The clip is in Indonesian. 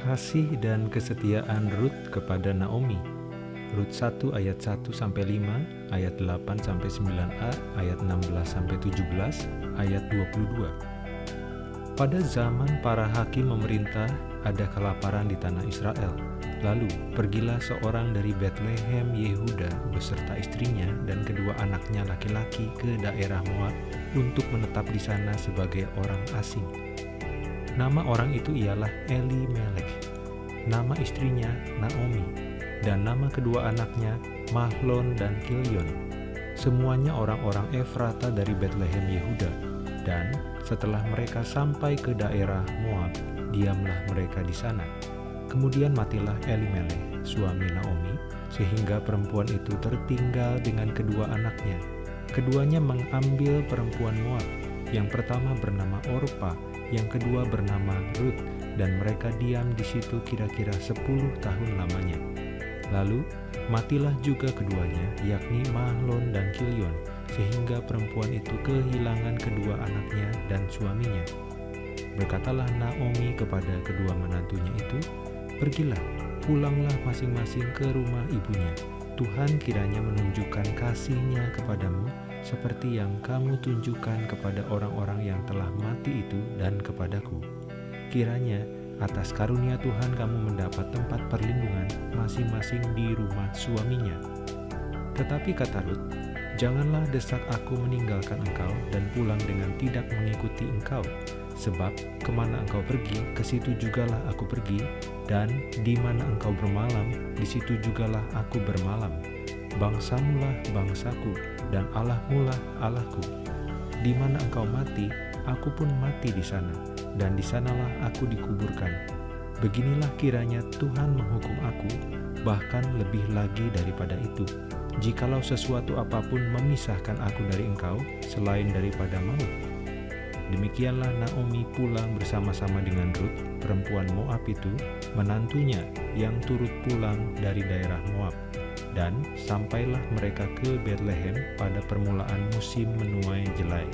Kasih dan kesetiaan Rut kepada Naomi. Rut 1 ayat 1 sampai 5, ayat 8 sampai 9a, ayat 16 sampai 17, ayat 22. Pada zaman para hakim memerintah, ada kelaparan di tanah Israel. Lalu pergilah seorang dari Bethlehem Yehuda beserta istrinya dan kedua anaknya laki-laki ke daerah Moab untuk menetap di sana sebagai orang asing. Nama orang itu ialah Eli Melek, nama istrinya Naomi, dan nama kedua anaknya Mahlon dan Kilion. Semuanya orang-orang Efrata dari Bethlehem Yehuda. Dan setelah mereka sampai ke daerah Moab, diamlah mereka di sana. Kemudian matilah Elimelech, suami Naomi, sehingga perempuan itu tertinggal dengan kedua anaknya. Keduanya mengambil perempuan Moab. Yang pertama bernama Orpa, yang kedua bernama Ruth, dan mereka diam di situ kira-kira 10 tahun lamanya. Lalu matilah juga keduanya, yakni Mahlon dan Kilion, sehingga perempuan itu kehilangan kedua anaknya dan suaminya. Berkatalah Naomi kepada kedua menantunya itu, Pergilah, pulanglah masing-masing ke rumah ibunya. Tuhan kiranya menunjukkan kasihnya kepadamu seperti yang kamu tunjukkan kepada orang-orang yang telah mati itu dan kepadaku. Kiranya atas karunia Tuhan kamu mendapat tempat perlindungan masing-masing di rumah suaminya. Tetapi kata Ruth, Janganlah desak aku meninggalkan engkau dan pulang dengan tidak mengikuti engkau, sebab ke mana engkau pergi, ke situ jugalah aku pergi, dan di mana engkau bermalam, di situ jugalah aku bermalam. Bangsamulah bangsaku, dan Allahmulah Allahku. Di mana engkau mati, aku pun mati di sana, dan di sanalah aku dikuburkan. Beginilah kiranya Tuhan menghukum aku, bahkan lebih lagi daripada itu jikalau sesuatu apa pun memisahkan aku dari engkau selain daripada maut. Demikianlah Naomi pulang bersama-sama dengan Ruth, perempuan Moab itu, menantunya yang turut pulang dari daerah Moab. Dan sampailah mereka ke Bethlehem pada permulaan musim menuai jelai.